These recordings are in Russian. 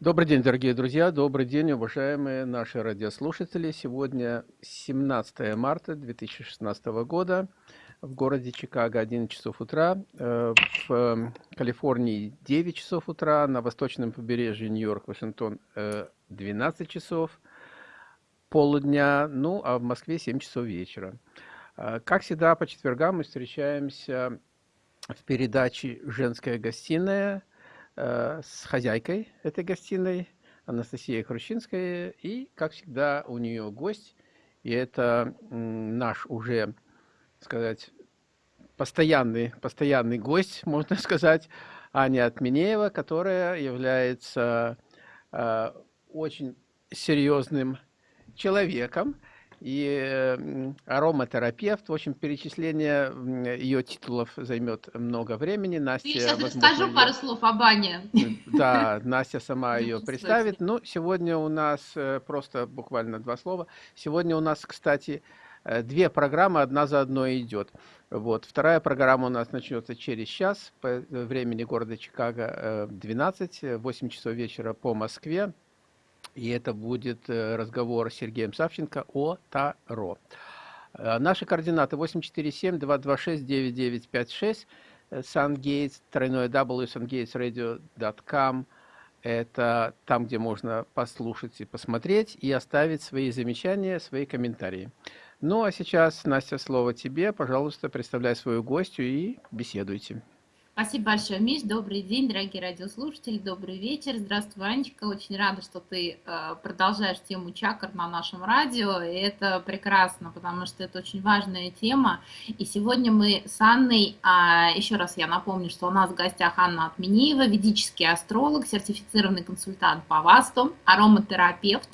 Добрый день, дорогие друзья, добрый день, уважаемые наши радиослушатели. Сегодня 17 марта 2016 года в городе Чикаго 11 часов утра, э, в э, Калифорнии 9 часов утра, на восточном побережье Нью-Йорк, Вашингтон 12 часов полудня, ну а в Москве 7 часов вечера. Э, как всегда, по четвергам мы встречаемся в передаче «Женская гостиная», Э, с хозяйкой этой гостиной, Анастасией Хрущинской, и, как всегда, у нее гость, и это наш уже, сказать, постоянный, постоянный гость, можно сказать, Аня Отменеева, которая является э, очень серьезным человеком, и ароматерапевт. В общем, перечисление ее титулов займет много времени. Настя, Ты сейчас возможно, расскажу ее... пару слов об Ане. Да, Настя сама ее представит. Ну, сегодня у нас э, просто буквально два слова. Сегодня у нас, кстати, э, две программы, одна за одной идет. Вот. Вторая программа у нас начнется через час по времени города Чикаго 12, э, 8 часов вечера по Москве. И это будет э, разговор с Сергеем Савченко о Таро. Э, наши координаты 847-226-9956, SunGates, тройное W, sungatesradio.com. Это там, где можно послушать и посмотреть, и оставить свои замечания, свои комментарии. Ну, а сейчас, Настя, слово тебе. Пожалуйста, представляй свою гостью и беседуйте. Спасибо большое, Миш. Добрый день, дорогие радиослушатели. Добрый вечер. Здравствуй, Анечка. Очень рада, что ты э, продолжаешь тему чакр на нашем радио. И это прекрасно, потому что это очень важная тема. И сегодня мы с Анной, а, еще раз я напомню, что у нас в гостях Анна Отмениева, ведический астролог, сертифицированный консультант по ВАСТу, ароматерапевт,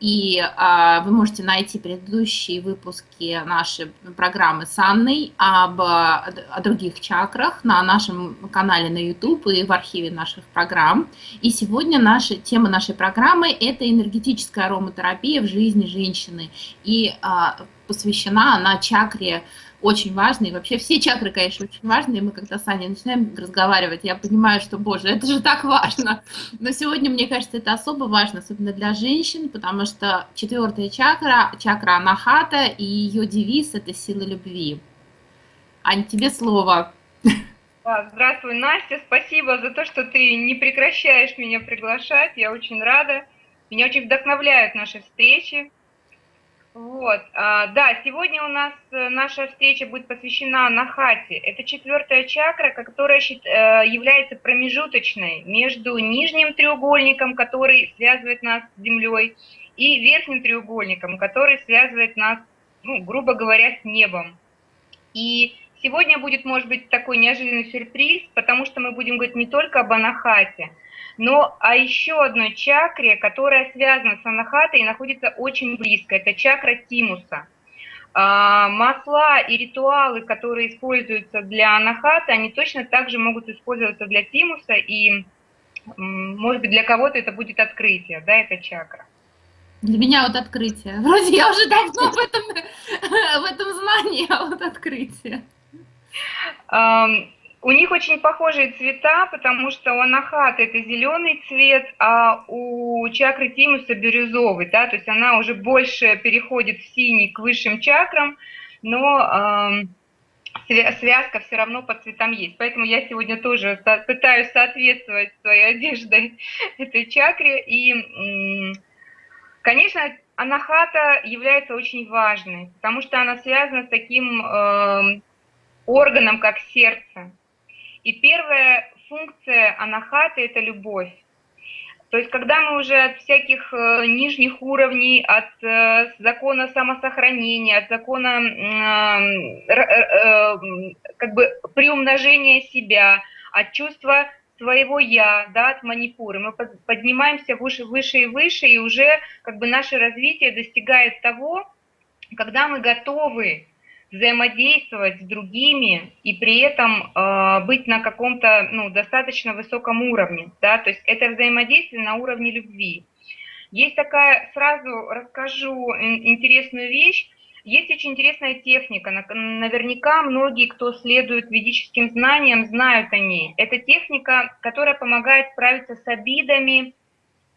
и а, вы можете найти предыдущие выпуски нашей программы с Анной об, о других чакрах на нашем канале на YouTube и в архиве наших программ. И сегодня наша, тема нашей программы – это энергетическая ароматерапия в жизни женщины. И а, посвящена она чакре очень важные. Вообще все чакры, конечно, очень важные. Мы когда с Аней начинаем разговаривать, я понимаю, что, боже, это же так важно. Но сегодня, мне кажется, это особо важно, особенно для женщин, потому что четвертая чакра, чакра Анахата, и ее девиз – это сила любви. Ань, тебе слово. Здравствуй, Настя. Спасибо за то, что ты не прекращаешь меня приглашать. Я очень рада. Меня очень вдохновляют наши встречи. Вот, а, да, сегодня у нас э, наша встреча будет посвящена Нахате. Это четвертая чакра, которая э, является промежуточной между нижним треугольником, который связывает нас с Землей, и верхним треугольником, который связывает нас, ну, грубо говоря, с небом. И сегодня будет, может быть, такой неожиданный сюрприз, потому что мы будем говорить не только об Анахате, но а еще одной чакре, которая связана с анахатой и находится очень близко, это чакра тимуса. А, масла и ритуалы, которые используются для анахаты, они точно так же могут использоваться для тимуса, и, может быть, для кого-то это будет открытие, да, эта чакра. Для меня вот открытие. Вроде я уже давно в этом, в этом знании, а вот открытие. У них очень похожие цвета, потому что у анахата это зеленый цвет, а у чакры тимуса бирюзовый, да, то есть она уже больше переходит в синий к высшим чакрам, но э, связка все равно по цветам есть. Поэтому я сегодня тоже пытаюсь соответствовать своей одеждой этой чакре. И, конечно, анахата является очень важной, потому что она связана с таким э, органом, как сердце. И первая функция анахаты – это любовь. То есть, когда мы уже от всяких э, нижних уровней, от э, закона самосохранения, от закона э, как бы приумножения себя, от чувства своего я, да, от манипуры, мы поднимаемся выше, выше и выше, и уже как бы наше развитие достигает того, когда мы готовы взаимодействовать с другими и при этом э, быть на каком-то ну, достаточно высоком уровне. Да? То есть это взаимодействие на уровне любви. Есть такая, сразу расскажу интересную вещь. Есть очень интересная техника, наверняка многие, кто следует ведическим знаниям, знают о ней. Это техника, которая помогает справиться с обидами,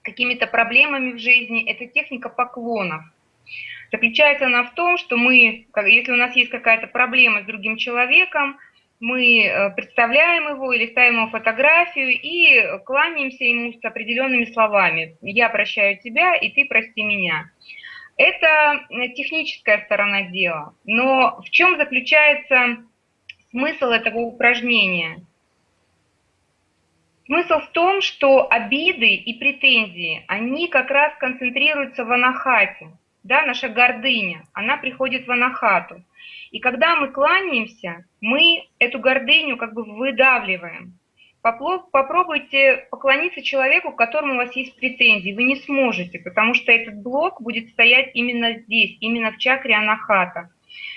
какими-то проблемами в жизни, это техника поклонов. Заключается она в том, что мы, если у нас есть какая-то проблема с другим человеком, мы э, представляем его или ставим ему фотографию и кланяемся ему с определенными словами. «Я прощаю тебя, и ты прости меня». Это э, техническая сторона дела. Но в чем заключается смысл этого упражнения? Смысл в том, что обиды и претензии, они как раз концентрируются в анахате. Да, наша гордыня, она приходит в анахату. И когда мы кланяемся, мы эту гордыню как бы выдавливаем. Попробуйте поклониться человеку, к которому у вас есть претензии. Вы не сможете, потому что этот блок будет стоять именно здесь, именно в чакре анахата.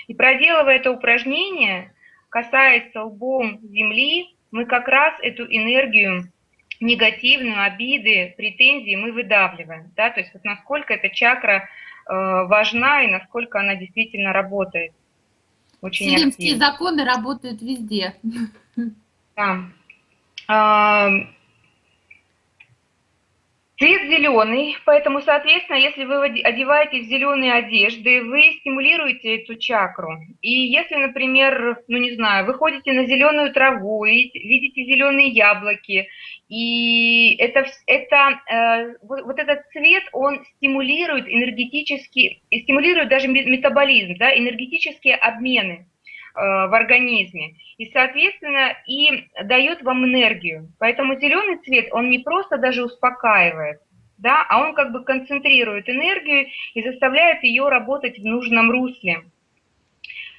И проделывая это упражнение, касаясь лбом земли, мы как раз эту энергию негативную, обиды, претензии мы выдавливаем. Да? То есть вот насколько эта чакра важна и насколько она действительно работает. Очень Селимские активно. законы работают везде. Да. Цвет зеленый, поэтому, соответственно, если вы одеваетесь в зеленые одежды, вы стимулируете эту чакру. И если, например, ну не знаю, вы ходите на зеленую траву, видите зеленые яблоки, и это, это, э, вот этот цвет, он стимулирует энергетически, стимулирует даже метаболизм, да, энергетические обмены. Э, в организме. И, соответственно, и дает вам энергию. Поэтому зеленый цвет, он не просто даже успокаивает, да, а он как бы концентрирует энергию и заставляет ее работать в нужном русле.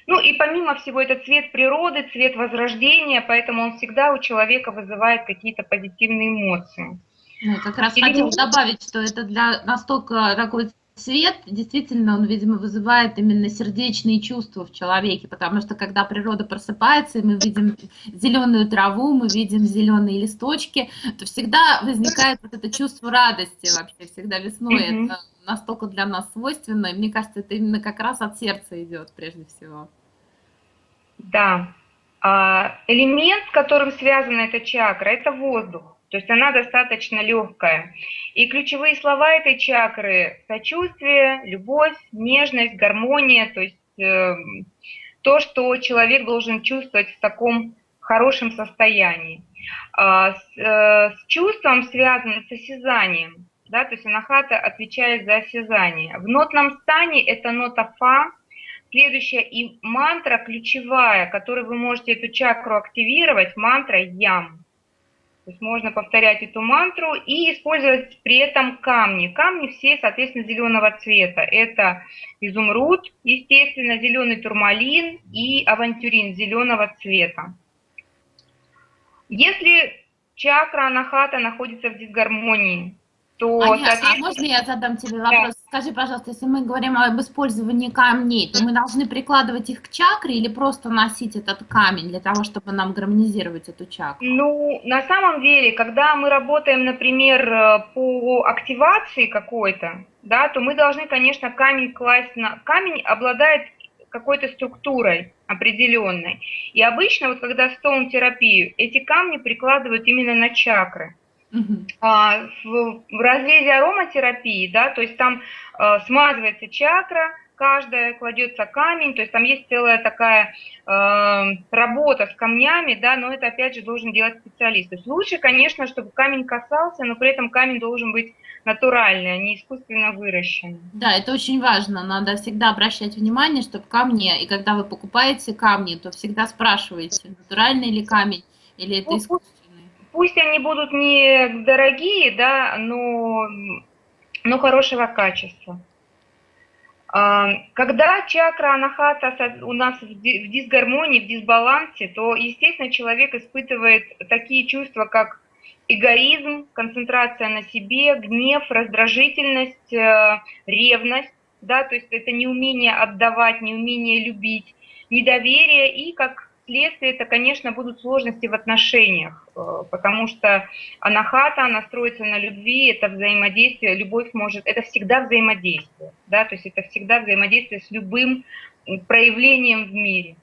Ну и помимо всего, это цвет природы, цвет возрождения, поэтому он всегда у человека вызывает какие-то позитивные эмоции. Ну, как раз Или... хотела добавить, что это для настолько такой цвет, действительно, он, видимо, вызывает именно сердечные чувства в человеке, потому что когда природа просыпается, и мы видим зеленую траву, мы видим зеленые листочки, то всегда возникает вот это чувство радости вообще, всегда весной. Mm -hmm. Это настолько для нас свойственно, и мне кажется, это именно как раз от сердца идет прежде всего. Да. А, элемент, с которым связана эта чакра, это воздух. То есть она достаточно легкая. И ключевые слова этой чакры – сочувствие, любовь, нежность, гармония, то есть э, то, что человек должен чувствовать в таком хорошем состоянии. А с, э, с чувством связано с осязанием, да, то есть анахата отвечает за осязание. В нотном стане это нота фа, следующая и мантра ключевая, которой вы можете эту чакру активировать, мантра ям. То есть можно повторять эту мантру и использовать при этом камни. Камни все, соответственно, зеленого цвета. Это изумруд, естественно, зеленый турмалин и авантюрин зеленого цвета. Если чакра анахата находится в дисгармонии, то... Аня, а можно я задам тебе вопрос? Да. Скажи, пожалуйста, если мы говорим об использовании камней, то мы должны прикладывать их к чакре или просто носить этот камень для того, чтобы нам гармонизировать эту чакру? Ну, на самом деле, когда мы работаем, например, э, по активации какой-то, да, то мы должны, конечно, камень класть на... Камень обладает какой-то структурой определенной. И обычно, вот когда стоун-терапию, эти камни прикладывают именно на чакры. А, в, в разрезе ароматерапии, да, то есть там а, смазывается чакра, каждая кладется камень, то есть там есть целая такая э, работа с камнями, да, но это опять же должен делать специалист. То есть лучше, конечно, чтобы камень касался, но при этом камень должен быть натуральный, а не искусственно выращенный. Да, это очень важно, надо всегда обращать внимание, чтобы камни, и когда вы покупаете камни, то всегда спрашивайте, натуральный ли камень или это искусственный. Пусть они будут не дорогие, да, но, но хорошего качества. А, когда чакра анахата у нас в дисгармонии, в дисбалансе, то, естественно, человек испытывает такие чувства, как эгоизм, концентрация на себе, гнев, раздражительность, э, ревность, да, то есть это неумение отдавать, неумение любить, недоверие и, как следствие это, конечно, будут сложности в отношениях, э, потому что анахата, она строится на любви, это взаимодействие, любовь может, это всегда взаимодействие, да, то есть это всегда взаимодействие с любым проявлением в мире.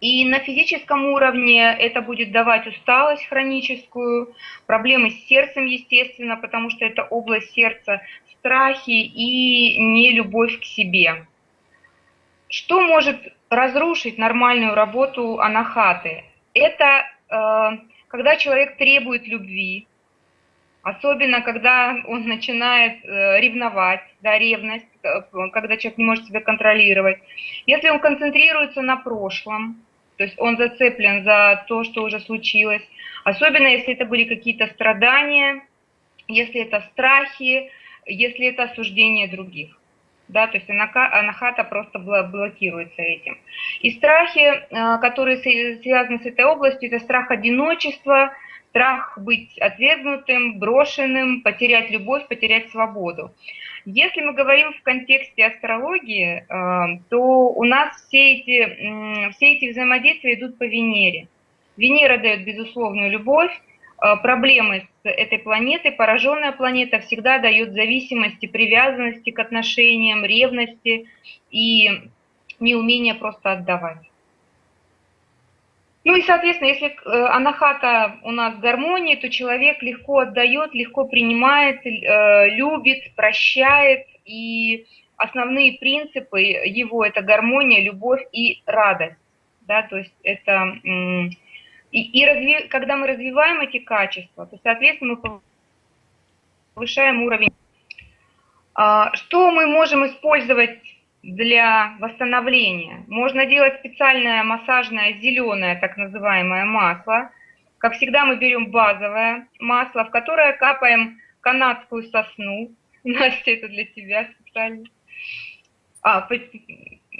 И на физическом уровне это будет давать усталость хроническую, проблемы с сердцем, естественно, потому что это область сердца, страхи и нелюбовь к себе. Что может разрушить нормальную работу анахаты? Это э, когда человек требует любви, особенно когда он начинает э, ревновать, да, ревность, э, когда человек не может себя контролировать. Если он концентрируется на прошлом, то есть он зацеплен за то, что уже случилось, особенно если это были какие-то страдания, если это страхи, если это осуждение других. Да, то есть анахата просто блокируется этим. И страхи, э, которые связаны с этой областью, это страх одиночества, страх быть отвергнутым, брошенным, потерять любовь, потерять свободу. Если мы говорим в контексте астрологии, э, то у нас все эти, все эти взаимодействия идут по Венере. Венера дает безусловную любовь, проблемы с этой планетой, пораженная планета всегда дает зависимости, привязанности к отношениям, ревности и неумение просто отдавать. Ну и, соответственно, если э, анахата у нас гармонии, то человек легко отдает, легко принимает, э, любит, прощает. И основные принципы его – это гармония, любовь и радость. Да, то есть это... И, и разви, когда мы развиваем эти качества, то, соответственно, мы повышаем уровень. А, что мы можем использовать для восстановления. Можно делать специальное массажное зеленое, так называемое масло. Как всегда мы берем базовое масло, в которое капаем канадскую сосну. Настя, это для тебя специально. А,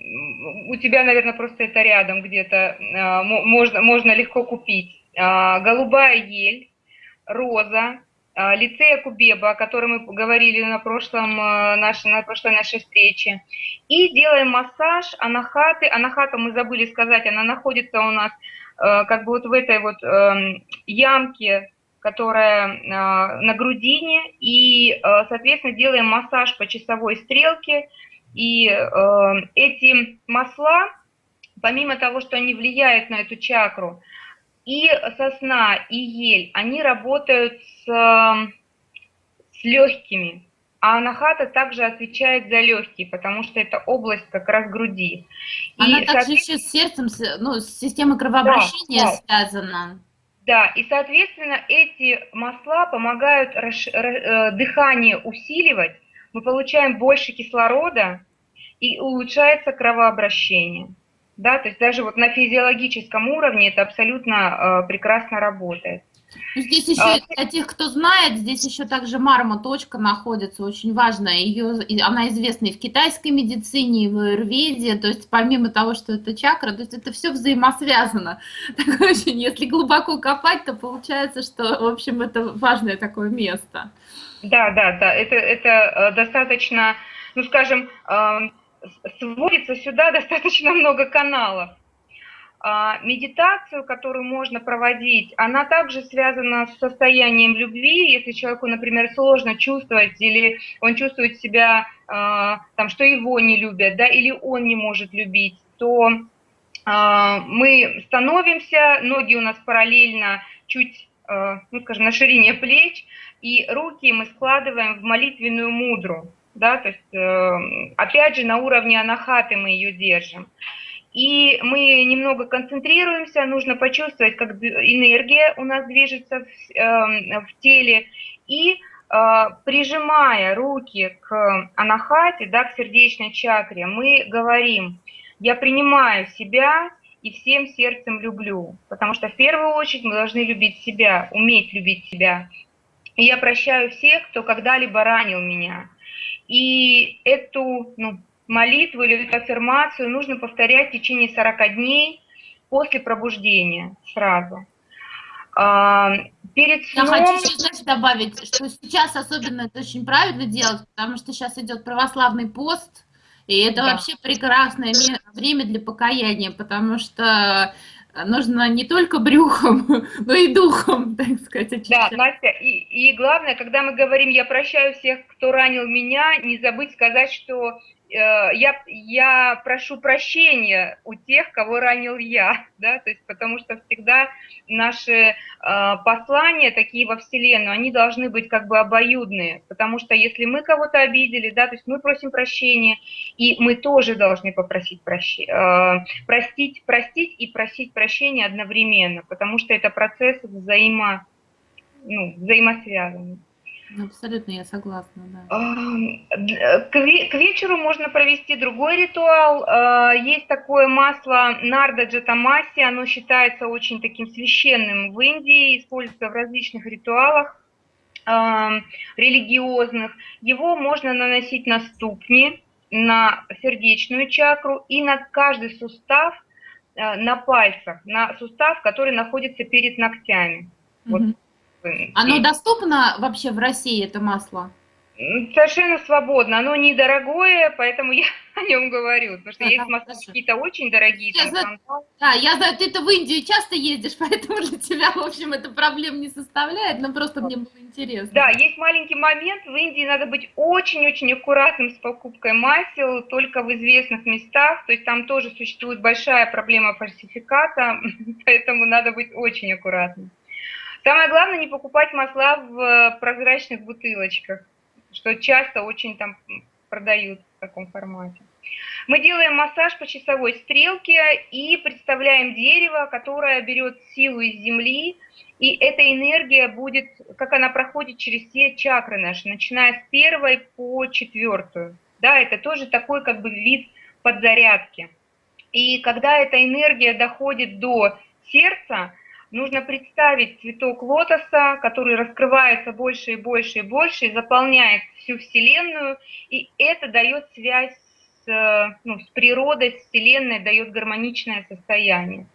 у тебя, наверное, просто это рядом где-то, а, можно, можно легко купить. А, голубая ель, роза, а, лицея Кубеба, о котором мы говорили на, прошлом, нашей, на прошлой нашей встрече. И делаем массаж анахаты. Анахата, мы забыли сказать, она находится у нас как бы вот в этой вот эм, ямке, которая на грудине. И, соответственно, делаем массаж по часовой стрелке. И эти масла, помимо того, что они влияют на эту чакру, и сосна, и ель, они работают с, с легкими. А анахата также отвечает за легкие, потому что это область как раз груди. Она и, также еще с сердцем, ну, с системой кровообращения да, да. связана. Да, и, соответственно, эти масла помогают расш... Э, дыхание усиливать, мы получаем больше кислорода и улучшается кровообращение. Да, то есть даже вот на физиологическом уровне это абсолютно э, прекрасно работает. Ну, здесь еще, а, для тех, кто знает, здесь еще также марма точка находится, очень важная. Ее, она известна и в китайской медицине, и в аюрведе, то есть помимо того, что это чакра, то есть это все взаимосвязано. Так, очень, если глубоко копать, то получается, что, в общем, это важное такое место. Да, да, да, это, это э, достаточно, ну, скажем, сводится сюда достаточно много каналов. А, медитацию, которую можно проводить, она также связана с состоянием любви. Если человеку, например, сложно чувствовать, или он чувствует себя, а, там, что его не любят, да, или он не может любить, то а, мы становимся, ноги у нас параллельно, чуть, ну, скажем, на ширине плеч, и руки мы складываем в молитвенную мудру да, то есть, э, опять же, на уровне анахаты мы ее держим. И мы немного концентрируемся, нужно почувствовать, как энергия у нас движется в, э, в теле, и э, прижимая руки к анахате, да, к сердечной чакре, мы говорим, я принимаю себя и всем сердцем люблю, потому что в первую очередь мы должны любить себя, уметь любить себя. И я прощаю всех, кто когда-либо ранил меня, и эту ну, молитву или эту аффирмацию нужно повторять в течение 40 дней после пробуждения сразу. А, перед сном... Я хочу еще знаешь, добавить, что сейчас особенно это очень правильно делать, потому что сейчас идет православный пост, и это да. вообще прекрасное время для покаяния, потому что нужно не только брюхом, но и духом, так сказать. Очищать. Да, Настя, и, и главное, когда мы говорим «я прощаю всех, кто ранил меня», не забыть сказать, что я, я прошу прощения у тех, кого ранил я, да, то есть потому что всегда наши э, послания такие во Вселенную, они должны быть как бы обоюдные, потому что если мы кого-то обидели, да, то есть мы просим прощения, и мы тоже должны попросить прощения, э, простить, простить и просить прощения одновременно, потому что это процесс взаимо, ну, взаимосвязанный. Абсолютно, я согласна, да. К вечеру можно провести другой ритуал. А, есть такое масло Нарда Джатамаси, оно считается очень таким священным в Индии, используется в различных ритуалах религиозных. Его можно наносить на ступни, на сердечную чакру и на каждый сустав а, на пальцах, на сустав, который находится перед ногтями. Вот оно доступно вообще в России, это масло? Совершенно свободно. Оно недорогое, поэтому я о нем говорю. Потому что а, есть масла какие-то очень дорогие. Я знаю, да, я знаю, ты-то в Индию часто ездишь, поэтому для тебя, в общем, это проблем не составляет, но просто мне было интересно. Да, есть маленький момент. В Индии надо быть очень-очень аккуратным с покупкой масел, только в известных местах. То есть там тоже существует большая проблема фальсификата, поэтому надо быть очень аккуратным. Самое главное не покупать масла в э, прозрачных бутылочках, что часто очень там продают в таком формате. Мы делаем массаж по часовой стрелке и представляем дерево, которое берет силу из земли, и эта энергия будет, как она проходит через все чакры наши, начиная с первой по четвертую. Да, это тоже такой как бы вид подзарядки. И когда эта энергия доходит до сердца, нужно представить цветок лотоса, который раскрывается больше и больше и больше, и заполняет всю Вселенную, и это дает связь с, ну, с природой, с Вселенной, дает гармоничное состояние.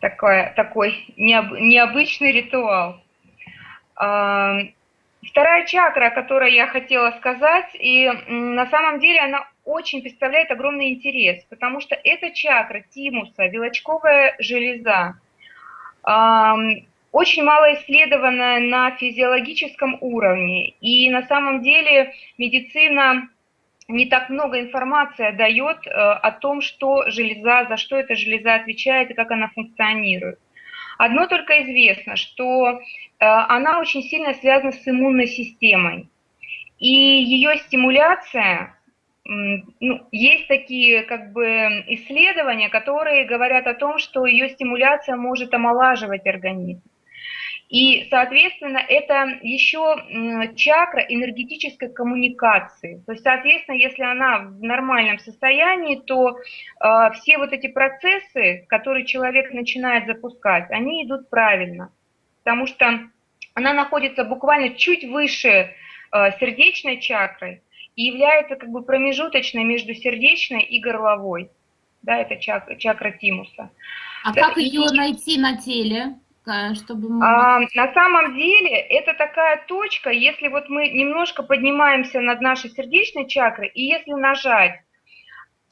Такой, такой необ, необычный ритуал. А, вторая чакра, о которой я хотела сказать, и на самом деле она очень представляет огромный интерес, потому что это чакра тимуса, вилочковая железа очень мало исследовано на физиологическом уровне. И на самом деле медицина не так много информации дает э, о том, что железа, за что эта железа отвечает и как она функционирует. Одно только известно, что э, она очень сильно связана с иммунной системой. И ее стимуляция ну, есть такие как бы исследования, которые говорят о том, что ее стимуляция может омолаживать организм. И, соответственно, это еще чакра энергетической коммуникации. То есть, соответственно, если она в нормальном состоянии, то э, все вот эти процессы, которые человек начинает запускать, они идут правильно. Потому что она находится буквально чуть выше э, сердечной чакры, и является как бы промежуточной между сердечной и горловой. Да, это чак, чакра тимуса. А да, как и... ее найти на теле? Чтобы мы... а, на самом деле это такая точка, если вот мы немножко поднимаемся над нашей сердечной чакрой, и если нажать,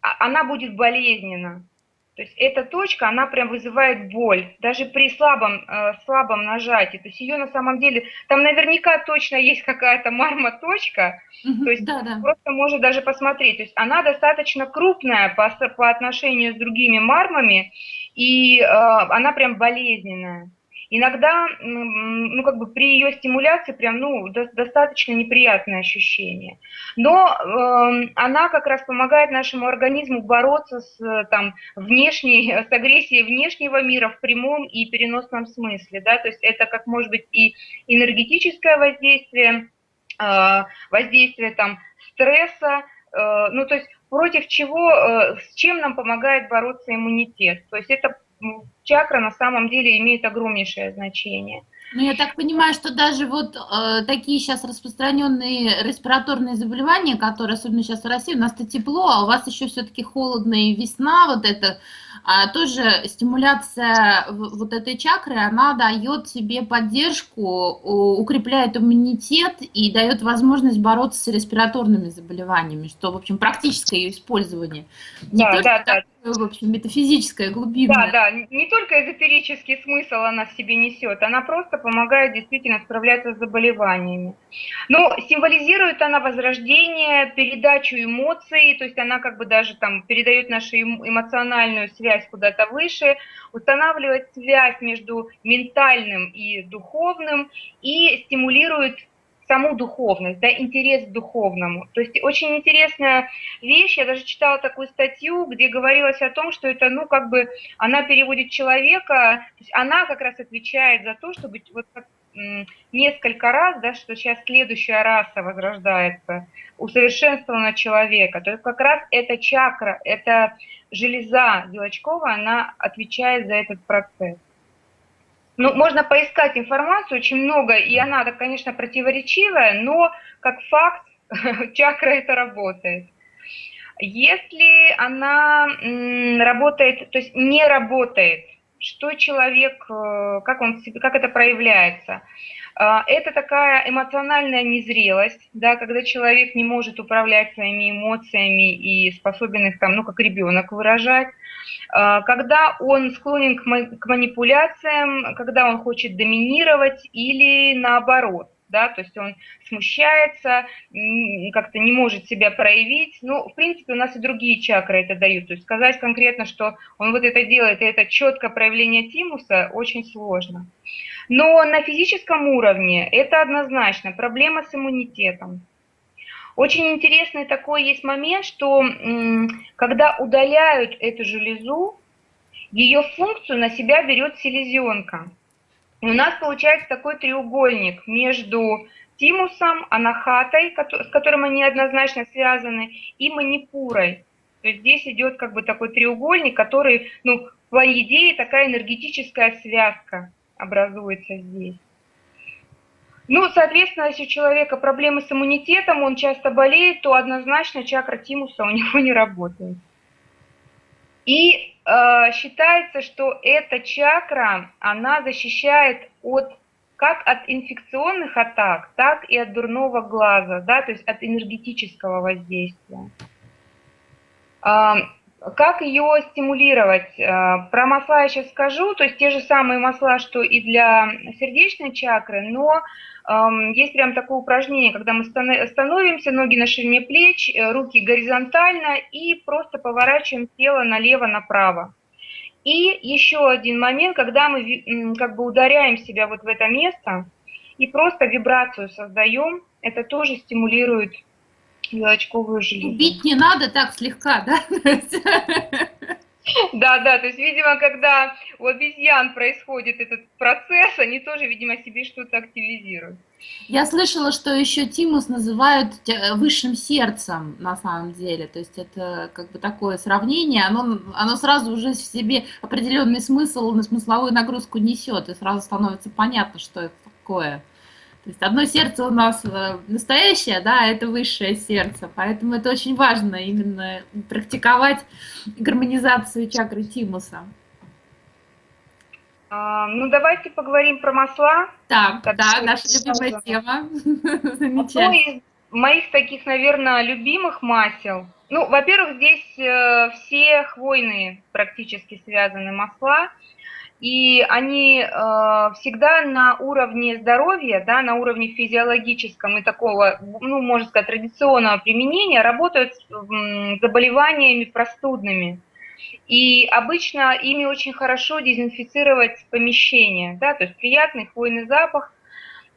а, она будет болезненна. То есть эта точка, она прям вызывает боль, даже при слабом, э, слабом нажатии. То есть ее на самом деле, там наверняка точно есть какая-то марма-точка, угу, то есть да, да. просто можно даже посмотреть. То есть она достаточно крупная по, по отношению с другими мармами, и э, она прям болезненная иногда, ну, как бы при ее стимуляции прям, ну, до, достаточно неприятное ощущение. Но э, она как раз помогает нашему организму бороться с, там, внешней, с агрессией внешнего мира в прямом и переносном смысле, да, то есть это как может быть и энергетическое воздействие, э, воздействие там стресса, э, ну, то есть против чего, э, с чем нам помогает бороться иммунитет. То есть это чакра на самом деле имеет огромнейшее значение. Ну, я так понимаю, что даже вот э, такие сейчас распространенные респираторные заболевания, которые, особенно сейчас в России, у нас-то тепло, а у вас еще все-таки холодно и весна, вот это, тоже стимуляция вот этой чакры, она дает себе поддержку, укрепляет иммунитет и дает возможность бороться с респираторными заболеваниями, что, в общем, практическое ее использование. Не да, да, да в общем, метафизическое, глубинное. Да, да, не только эзотерический смысл она в себе несет, она просто помогает действительно справляться с заболеваниями. Но символизирует она возрождение, передачу эмоций, то есть она как бы даже там передает нашу эмоциональную связь куда-то выше, устанавливает связь между ментальным и духовным и стимулирует саму духовность, да, интерес к духовному. То есть очень интересная вещь, я даже читала такую статью, где говорилось о том, что это, ну, как бы, она переводит человека, то есть она как раз отвечает за то, чтобы вот несколько раз, да, что сейчас следующая раса возрождается, усовершенствована человека. То есть как раз эта чакра, эта железа Белочкова, она отвечает за этот процесс. Ну, можно поискать информацию, очень много, и она, конечно, противоречивая, но как факт чакра это работает. Если она работает, то есть не работает, что человек, э, как, он, как это проявляется? А, это такая эмоциональная незрелость, да, когда человек не может управлять своими эмоциями и способен их там, ну, как ребенок выражать. А, когда он склонен к манипуляциям, когда он хочет доминировать или наоборот да, то есть он смущается, как-то не может себя проявить. Ну, в принципе, у нас и другие чакры это дают. То есть сказать конкретно, что он вот это делает, и это четкое проявление тимуса, очень сложно. Но на физическом уровне это однозначно проблема с иммунитетом. Очень интересный такой есть момент, что когда удаляют эту железу, ее функцию на себя берет селезенка. У нас получается такой треугольник между тимусом, анахатой, с которым они однозначно связаны, и манипурой. То есть здесь идет как бы такой треугольник, который, ну, по идее, такая энергетическая связка образуется здесь. Ну, соответственно, если у человека проблемы с иммунитетом, он часто болеет, то однозначно чакра тимуса у него не работает. И э, считается, что эта чакра, она защищает от как от инфекционных атак, так и от дурного глаза, да, то есть от энергетического воздействия. Э, как ее стимулировать? Э, про масла я сейчас скажу, то есть те же самые масла, что и для сердечной чакры, но есть прям такое упражнение, когда мы становимся, ноги на ширине плеч, э, руки горизонтально и просто поворачиваем тело налево-направо. И еще один момент, когда мы как бы ударяем себя вот в это место и просто вибрацию создаем, это тоже стимулирует белочковую железу. Бить не надо так слегка, да? Да, да, то есть, видимо, когда у обезьян происходит этот процесс, они тоже, видимо, себе что-то активизируют. Я слышала, что еще тимус называют э, высшим сердцем на самом деле. То есть это как бы такое сравнение, оно, оно сразу уже в себе определенный смысл, смысловую нагрузку несет, и сразу становится понятно, что это такое. То есть одно сердце у нас э, настоящее, да, это высшее сердце, поэтому это очень важно именно практиковать гармонизацию чакры тимуса. А, ну, давайте поговорим про масла. Так, так да, наша любимая тема. Одно из моих таких, наверное, любимых масел. Ну, во-первых, здесь э, все хвойные практически связаны масла и они э, всегда на уровне здоровья, да, на уровне физиологическом и такого, ну, можно сказать, традиционного применения работают с э, заболеваниями простудными. И обычно ими очень хорошо дезинфицировать помещение, да, то есть приятный хвойный запах –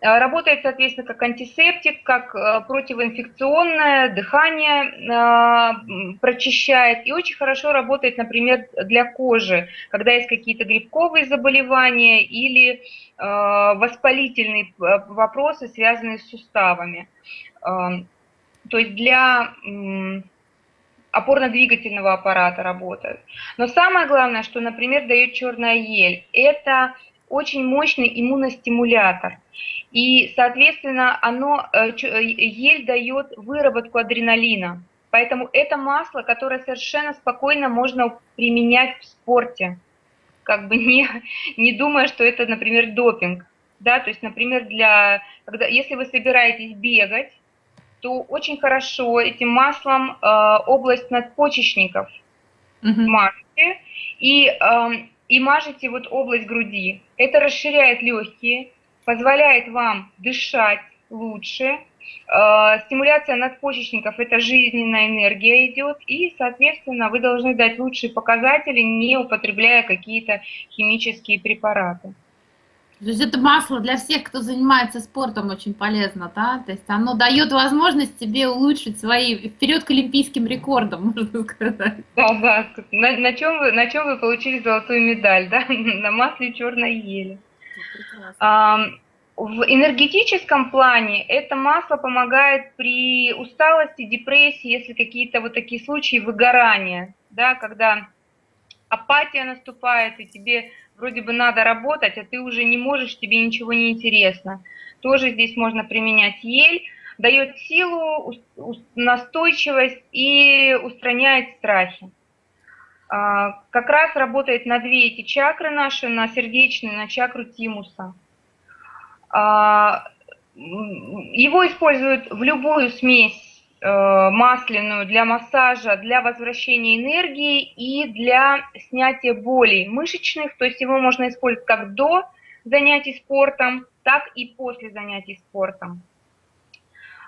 работает, соответственно, как антисептик, как э, противоинфекционное, дыхание э, прочищает. И очень хорошо работает, например, для кожи, когда есть какие-то грибковые заболевания или воспалительные вопросы, связанные с суставами. То есть для опорно-двигательного аппарата работает. Но самое главное, что, например, дает черная ель, это очень мощный иммуностимулятор. И, соответственно, оно, э, э, ель дает выработку адреналина. Поэтому это масло, которое совершенно спокойно можно применять в спорте, как бы не, не думая, что это, например, допинг. Да, то есть, например, для, когда, если вы собираетесь бегать, то очень хорошо этим маслом э, область надпочечников угу. мажете, и, э, и мажете вот область груди. Это расширяет легкие, позволяет вам дышать лучше, Э, стимуляция надпочечников – это жизненная энергия идет, и, соответственно, вы должны дать лучшие показатели, не употребляя какие-то химические препараты. То есть это масло для всех, кто занимается спортом, очень полезно, да? То есть оно дает возможность тебе улучшить свои, вперед к олимпийским рекордам, можно сказать. Да, да. На, на, чем, вы, на чем вы получили золотую медаль, да? На масле черной ели. В энергетическом плане это масло помогает при усталости, депрессии, если какие-то вот такие случаи выгорания, да, когда апатия наступает, и тебе вроде бы надо работать, а ты уже не можешь, тебе ничего не интересно. Тоже здесь можно применять ель, дает силу, настойчивость и устраняет страхи. А, как раз работает на две эти чакры наши, на сердечную, на чакру тимуса. А, его используют в любую смесь масляную для массажа, для возвращения энергии и для снятия болей мышечных. То есть его можно использовать как до занятий спортом, так и после занятий спортом.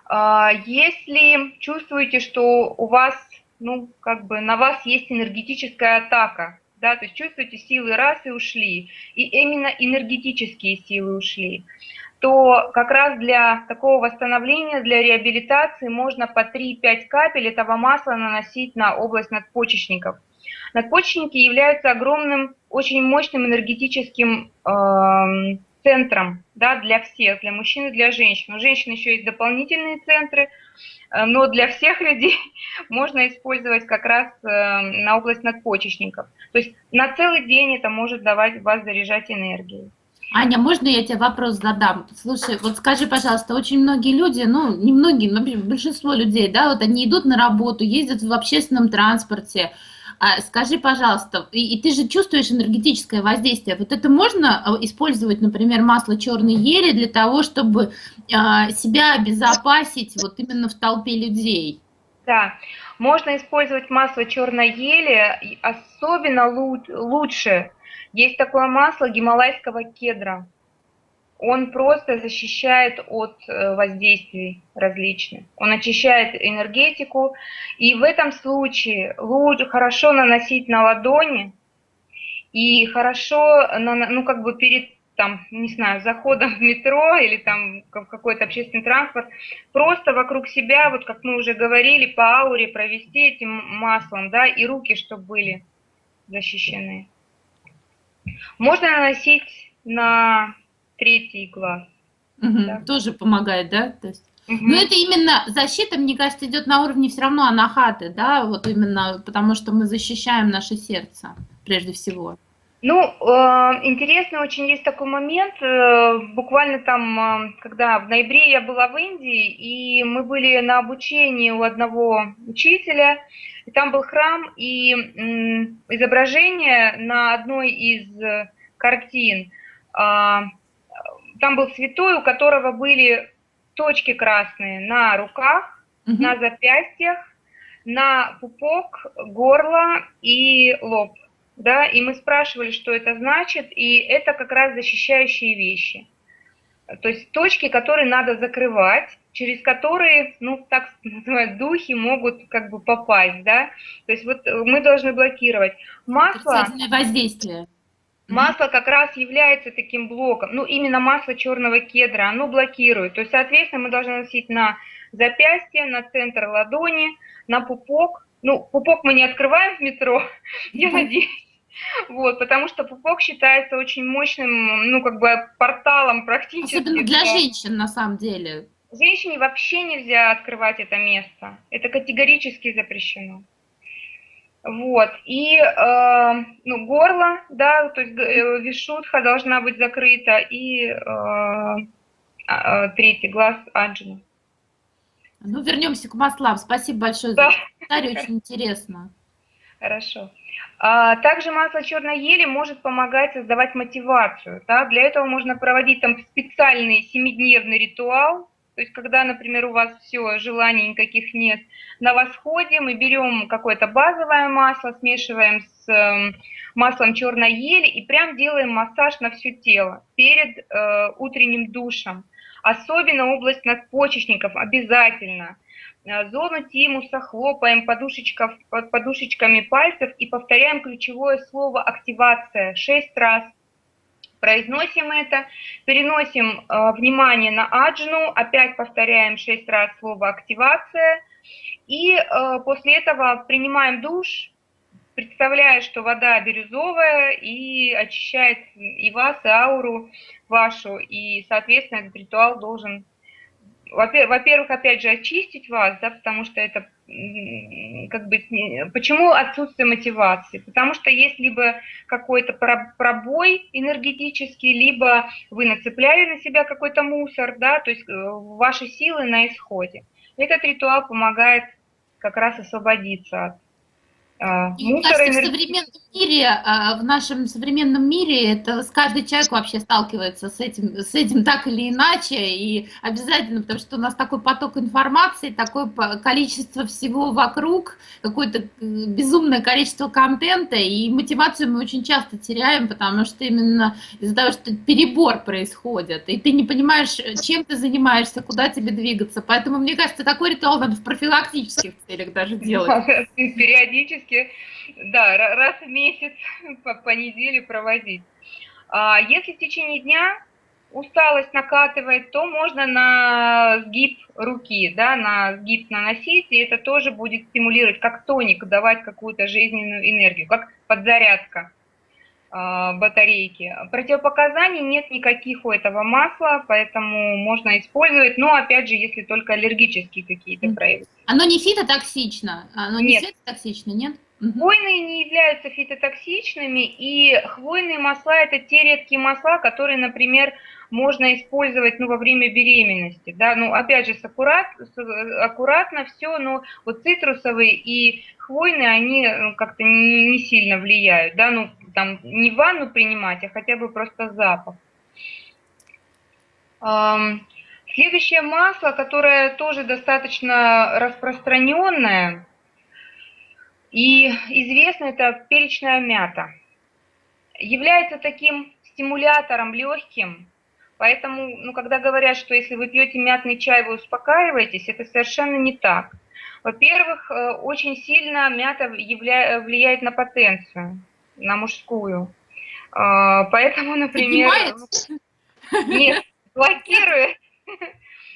А, если чувствуете, что у вас, ну, как бы на вас есть энергетическая атака, да, то есть чувствуете, силы раз и ушли, и именно энергетические силы ушли, то как раз для такого восстановления, для реабилитации можно по 3-5 капель этого масла наносить на область надпочечников. Надпочечники являются огромным, очень мощным энергетическим э, центром да, для всех, для мужчин и для женщин. У женщин еще есть дополнительные центры, э, но для всех людей можно использовать как раз э, на область надпочечников. То есть на целый день это может давать вас заряжать энергией. Аня, можно я тебе вопрос задам? Слушай, вот скажи, пожалуйста, очень многие люди, ну, не многие, но большинство людей, да, вот они идут на работу, ездят в общественном транспорте. А, скажи, пожалуйста, и, и ты же чувствуешь энергетическое воздействие. Вот это можно а, использовать, например, масло черной ели для того, чтобы а, себя обезопасить вот именно в толпе людей? Да, можно использовать масло черной ели, особенно лучше есть такое масло гималайского кедра. Он просто защищает от э, воздействий различных. Он очищает энергетику. И в этом случае лучше, хорошо наносить на ладони и хорошо, ну как бы перед там, не знаю, заходом в метро или там в какой-то общественный транспорт, просто вокруг себя, вот как мы уже говорили, по ауре провести этим маслом, да, и руки, чтобы были защищены. Можно наносить на третий глаз. Угу, да. Тоже помогает, да? То есть... Угу. Но это именно защита, мне кажется, идет на уровне все равно анахаты, да, вот именно потому что мы защищаем наше сердце прежде всего. Ну, э, интересно очень есть такой момент, э, буквально там, э, когда в ноябре я была в Индии, и мы были на обучении у одного учителя, и там был храм, и изображение на одной из картин, а, там был святой, у которого были точки красные на руках, угу. на запястьях, на пупок, горло и лоб. Да, и мы спрашивали, что это значит, и это как раз защищающие вещи. То есть точки, которые надо закрывать, через которые, ну, так называют, духи могут как бы попасть, да. То есть вот мы должны блокировать. Масло... воздействие. Масло как раз является таким блоком, ну, именно масло черного кедра, оно блокирует. То есть, соответственно, мы должны носить на запястье, на центр ладони, на пупок. Ну, пупок мы не открываем в метро, я надеюсь. Вот, потому что пупок считается очень мощным, ну, как бы порталом практически. Особенно для женщин, на самом деле. Женщине вообще нельзя открывать это место. Это категорически запрещено. Вот, и э, ну, горло, да, то есть э, вишутха должна быть закрыта, и э, э, третий глаз аджина. Ну, вернемся к маслам. Спасибо большое да. за комментарий, очень интересно. Хорошо. А, также масло черной ели может помогать создавать мотивацию. Да? Для этого можно проводить там специальный семидневный ритуал, то есть когда, например, у вас все, желаний никаких нет, на восходе мы берем какое-то базовое масло, смешиваем с эм, маслом черной ели и прям делаем массаж на все тело перед э, утренним душем. Особенно область надпочечников обязательно. Э, зону тимуса хлопаем подушечками пальцев и повторяем ключевое слово «активация» шесть раз. Произносим это, переносим э, внимание на аджну, опять повторяем шесть раз слово «активация». И э, после этого принимаем душ, представляя, что вода бирюзовая и очищает и вас, и ауру вашу, и, соответственно, этот ритуал должен, во-первых, опять же, очистить вас, да, потому что это как бы, почему отсутствие мотивации? Потому что есть либо какой-то пробой энергетический, либо вы нацепляли на себя какой-то мусор, да, то есть э, ваши силы на исходе. Этот ритуал помогает как раз освободиться от а, Мне кажется, в современном мире, а, в нашем современном мире, это каждый человек вообще сталкивается с этим, с этим так или иначе, и обязательно, потому что у нас такой поток информации, такое количество всего вокруг, какое-то э, безумное количество контента, и мотивацию мы очень часто теряем, потому что именно из-за того, что перебор происходит, и ты не понимаешь, чем ты занимаешься, куда тебе двигаться, поэтому, мне кажется, такой ритуал надо в профилактических целях даже делать. Периодически практически, да, раз в месяц по, по неделе проводить. А если в течение дня усталость накатывает, то можно на сгиб руки, да, на сгиб наносить, и это тоже будет стимулировать, как тоник, давать какую-то жизненную энергию, как подзарядка батарейки. Противопоказаний нет никаких у этого масла, поэтому можно использовать, но опять же, если только аллергические какие-то проявления. Оно не фитотоксично? Оно не нет. токсично, нет? Хвойные не являются фитотоксичными, и хвойные масла – это те редкие масла, которые, например, можно использовать ну, во время беременности. Да? Ну, опять же, с аккурат, с, аккуратно все, но вот цитрусовые и хвойные, они ну, как-то не, не сильно влияют. Да? Ну, там не ванну принимать, а хотя бы просто запах. Следующее масло, которое тоже достаточно распространенное и известно, это перечная мята. Является таким стимулятором легким, поэтому, ну, когда говорят, что если вы пьете мятный чай, вы успокаиваетесь, это совершенно не так. Во-первых, э, очень сильно мята влияет на потенцию, на мужскую. А, поэтому, например... Нет, блокирует.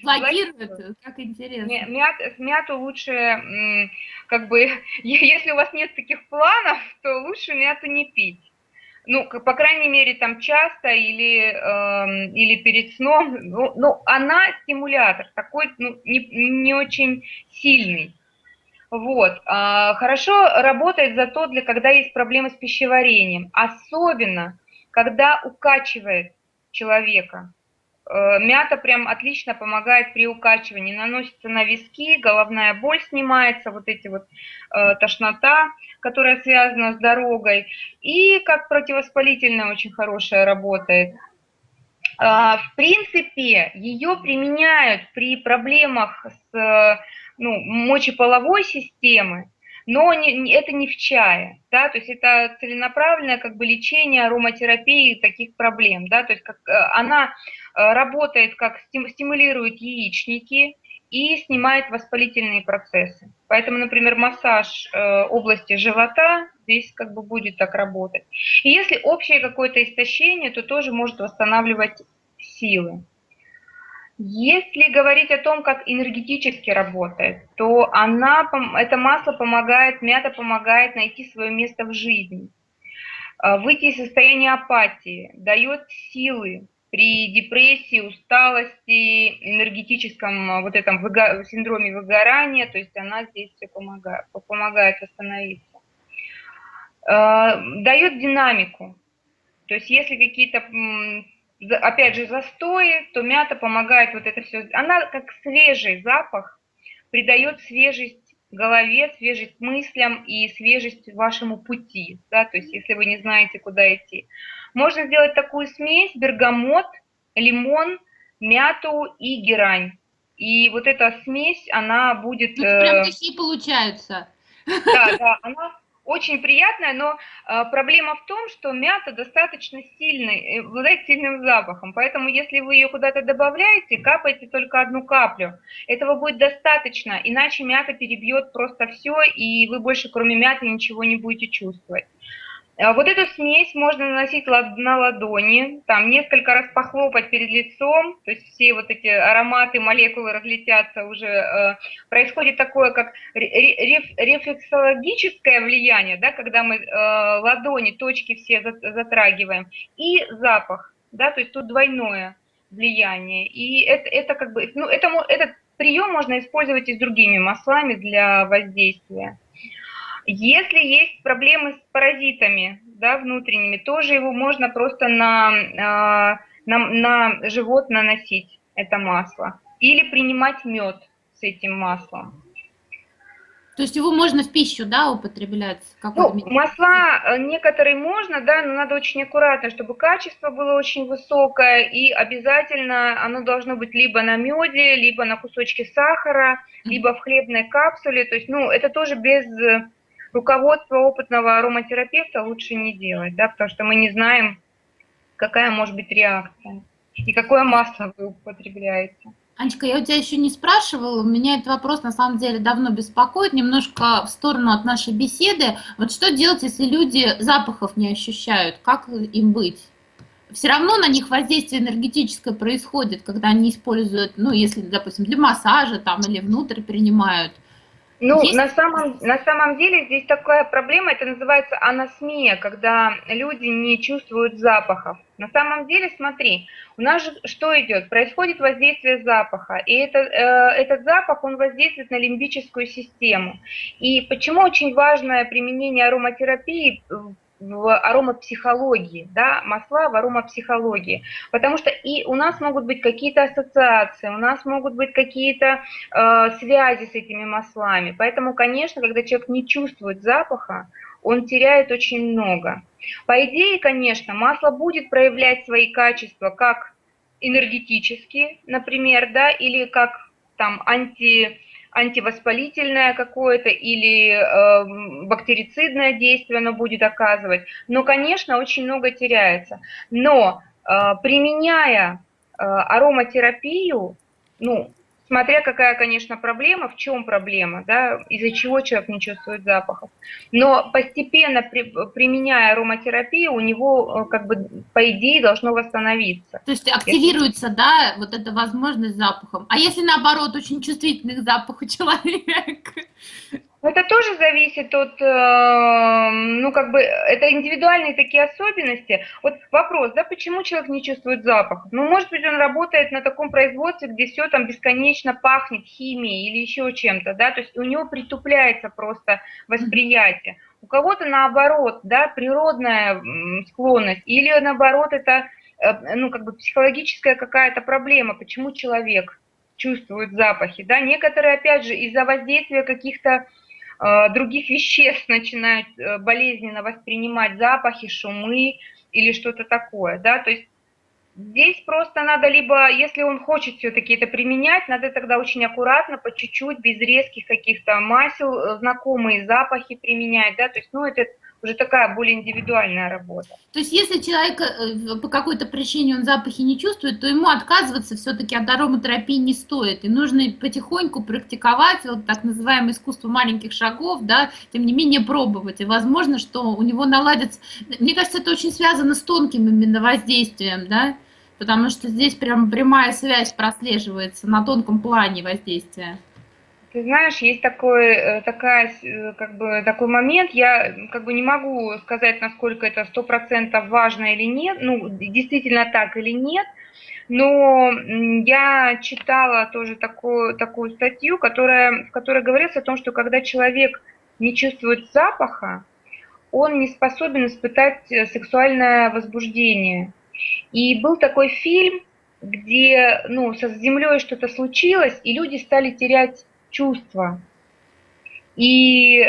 Блокирует, как интересно. Мят, мяту лучше, как бы, если у вас нет таких планов, то лучше мяту не пить. Ну, по крайней мере, там часто или, э, или перед сном. Ну, ну, она стимулятор, такой ну, не, не очень сильный. Вот. А, хорошо работает зато для когда есть проблемы с пищеварением. Особенно, когда укачивает человека. Э, мята прям отлично помогает при укачивании. Наносится на виски, головная боль снимается, вот эти вот э, тошнота, которая связана с дорогой. И как противовоспалительная очень хорошая работает. Э, в принципе, ее применяют при проблемах с ну, мочеполовой системой, но не, это не в чае, да, то есть это целенаправленное как бы лечение ароматерапии таких проблем, да, то есть как, э, она э, работает как стимулирует яичники и снимает воспалительные процессы. Поэтому, например, массаж э, области живота здесь как бы будет так работать. И если общее какое-то истощение, то тоже может восстанавливать силы. Если говорить о том, как энергетически работает, то она, это масло помогает, мята помогает найти свое место в жизни, а, выйти из состояния апатии, дает силы при депрессии, усталости, энергетическом а, вот этом выго, синдроме выгорания, то есть она здесь все помогает, помогает восстановиться. А, дает динамику, то есть если какие-то опять же, застои, то мята помогает вот это все. Она как свежий запах, придает свежесть голове, свежесть мыслям и свежесть вашему пути, да, то есть если вы не знаете, куда идти. Можно сделать такую смесь, бергамот, лимон, мяту и герань. и вот эта смесь, она будет... Ну, прям такие получаются. Да, да, она очень приятная, но э, проблема в том, что мята достаточно сильный, э, обладает сильным запахом, поэтому если вы ее куда-то добавляете, капайте только одну каплю. Этого будет достаточно, иначе мята перебьет просто все, и вы больше кроме мяты ничего не будете чувствовать. А вот эту смесь можно наносить на ладони, там несколько раз похлопать перед лицом, то есть все вот эти ароматы, молекулы разлетятся уже. Э, происходит такое, как рефлексологическое влияние, да, когда мы э, ладони, точки все затрагиваем, и запах, да, то есть тут двойное влияние. И это, это как бы, ну, это, этот прием можно использовать и с другими маслами для воздействия. Если есть проблемы с паразитами да, внутренними, тоже его можно просто на, а, на, на живот наносить, это масло. Или принимать мед с этим маслом. То есть его можно в пищу, да, употреблять? Ну, масла э, некоторые можно, да, но надо очень аккуратно, чтобы качество было очень высокое, и обязательно оно должно быть либо на меде, либо на кусочке сахара, либо в хлебной капсуле. То есть, ну, это тоже без руководство опытного ароматерапевта лучше не делать, да, потому что мы не знаем, какая может быть реакция и какое масло вы употребляете. Анечка, я у тебя еще не спрашивала, меня этот вопрос на самом деле давно беспокоит, немножко в сторону от нашей беседы. Вот что делать, если люди запахов не ощущают, как им быть? Все равно на них воздействие энергетическое происходит, когда они используют, ну, если, допустим, для массажа там или внутрь принимают. Ну, Есть? на самом, на самом деле здесь такая проблема, это называется анасмия, когда люди не чувствуют запахов. На самом деле, смотри, у нас же что идет? Происходит воздействие запаха, и это, э, этот запах, он воздействует на лимбическую систему. И почему очень важное применение ароматерапии в аромапсихологии, да, масла в аромапсихологии, потому что и у нас могут быть какие-то ассоциации, у нас могут быть какие-то э, связи с этими маслами, поэтому, конечно, когда человек не чувствует запаха, он теряет очень много. По идее, конечно, масло будет проявлять свои качества как энергетические, например, да, или как там анти антивоспалительное какое-то или э, бактерицидное действие оно будет оказывать. Но, конечно, очень много теряется. Но э, применяя э, ароматерапию, ну, смотря какая, конечно, проблема, в чем проблема, да, из-за чего человек не чувствует запахов. Но постепенно при, применяя ароматерапию, у него, э, как бы, по идее, должно восстановиться. То есть активируется, если... да, вот эта возможность запахом. А если, наоборот, очень чувствительный к запаху человек? Это тоже зависит от, э, ну, как бы, это индивидуальные такие особенности. Вот вопрос, да, почему человек не чувствует запах? Ну, может быть, он работает на таком производстве, где все там бесконечно пахнет химией или еще чем-то, да, то есть у него притупляется просто восприятие. У кого-то наоборот, да, природная склонность, или наоборот это, э, ну, как бы психологическая какая-то проблема, почему человек чувствует запахи, да, некоторые, опять же, из-за воздействия каких-то других веществ начинают э, болезненно воспринимать запахи, шумы или что-то такое, да, то есть здесь просто надо либо, если он хочет все-таки это применять, надо тогда очень аккуратно, по чуть-чуть, без резких каких-то масел, э, знакомые запахи применять, да, то есть, ну, это уже такая более индивидуальная работа. То есть если человек э, по какой-то причине он запахи не чувствует, то ему отказываться все-таки от ароматерапии не стоит. И нужно потихоньку практиковать вот так называемое искусство маленьких шагов, да, тем не менее пробовать. И возможно, что у него наладится... Мне кажется, это очень связано с тонким именно воздействием, да, потому что здесь прям прямая связь прослеживается на тонком плане воздействия. Ты знаешь, есть такой, э, такая, э, как бы, такой момент, я как бы не могу сказать, насколько это сто процентов важно или нет, ну, действительно так или нет, но я читала тоже такую, такую статью, которая, в которой говорится о том, что когда человек не чувствует запаха, он не способен испытать э, сексуальное возбуждение. И был такой фильм, где ну, со Землей что-то случилось, и люди стали терять чувства. И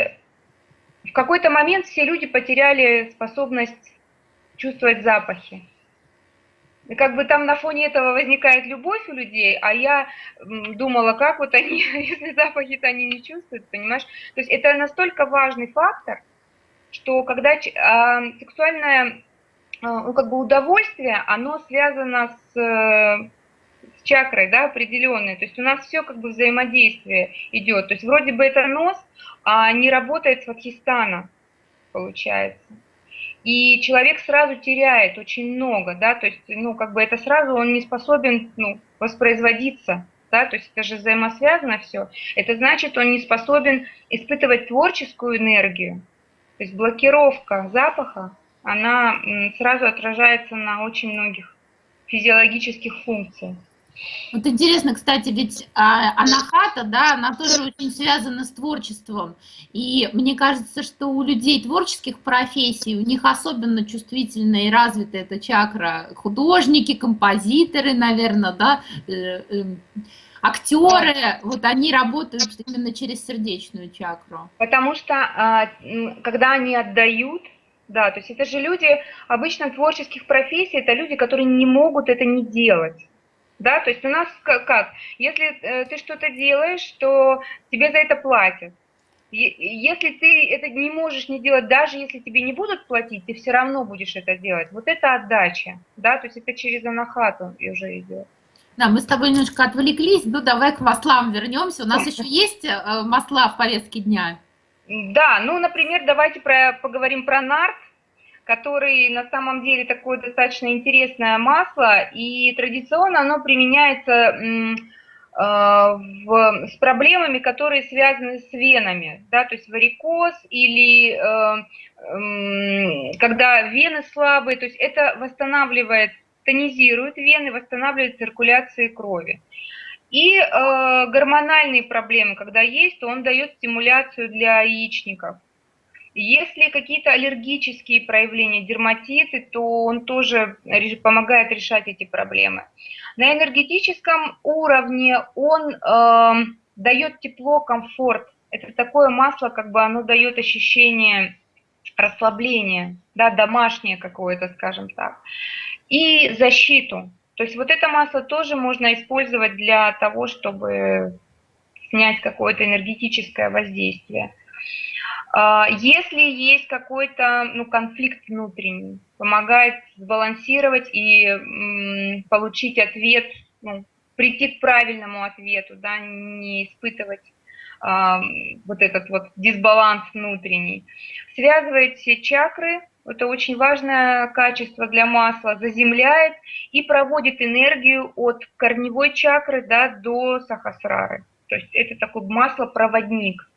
в какой-то момент все люди потеряли способность чувствовать запахи. как бы там на фоне этого возникает любовь у людей, а я думала, как вот они, если запахи-то они не чувствуют, понимаешь? То есть это настолько важный фактор, что когда а, сексуальное а, ну, как бы удовольствие, оно связано с, с чакрой, да, определенной. То есть у нас все как бы взаимодействие идет. То есть вроде бы это нос, а не работает с вахистана, получается и человек сразу теряет очень много, да, то есть, ну, как бы это сразу он не способен, ну, воспроизводиться, да, то есть это же взаимосвязано все. Это значит, он не способен испытывать творческую энергию, то есть блокировка запаха, она сразу отражается на очень многих физиологических функциях. Вот интересно, кстати, ведь а, анахата, да, она тоже очень связана с творчеством. И мне кажется, что у людей творческих профессий, у них особенно чувствительная и развитая эта чакра. Художники, композиторы, наверное, да, э, э, актеры, вот они работают именно через сердечную чакру. Потому что, а, когда они отдают, да, то есть это же люди, обычно творческих профессий, это люди, которые не могут это не делать да, то есть у нас как, если э, ты что-то делаешь, то тебе за это платят. Если ты это не можешь не делать, даже если тебе не будут платить, ты все равно будешь это делать. Вот это отдача, да, то есть это через анахату уже идет. Да, мы с тобой немножко отвлеклись, ну давай к маслам вернемся. У нас еще есть э, масла в повестке дня? Да, ну, например, давайте про, поговорим про нарт который на самом деле такое достаточно интересное масло, и традиционно оно применяется э, в, с проблемами, которые связаны с венами, да, то есть варикоз или э, э, когда вены слабые, то есть это восстанавливает, тонизирует вены, восстанавливает циркуляцию крови. И э, гормональные проблемы, когда есть, то он дает стимуляцию для яичников. Если какие-то аллергические проявления, дерматиты, то он тоже помогает решать эти проблемы. На энергетическом уровне он э, дает тепло, комфорт. Это такое масло, как бы оно дает ощущение расслабления, да, домашнее какое-то, скажем так. И защиту. То есть вот это масло тоже можно использовать для того, чтобы снять какое-то энергетическое воздействие. А, если есть какой-то ну, конфликт внутренний, помогает сбалансировать и получить ответ, ну, прийти к правильному ответу, да, не испытывать а, вот этот вот дисбаланс внутренний. Связывает все чакры, это очень важное качество для масла, заземляет и проводит энергию от корневой чакры да, до сахасрары. То есть это такой масло-проводник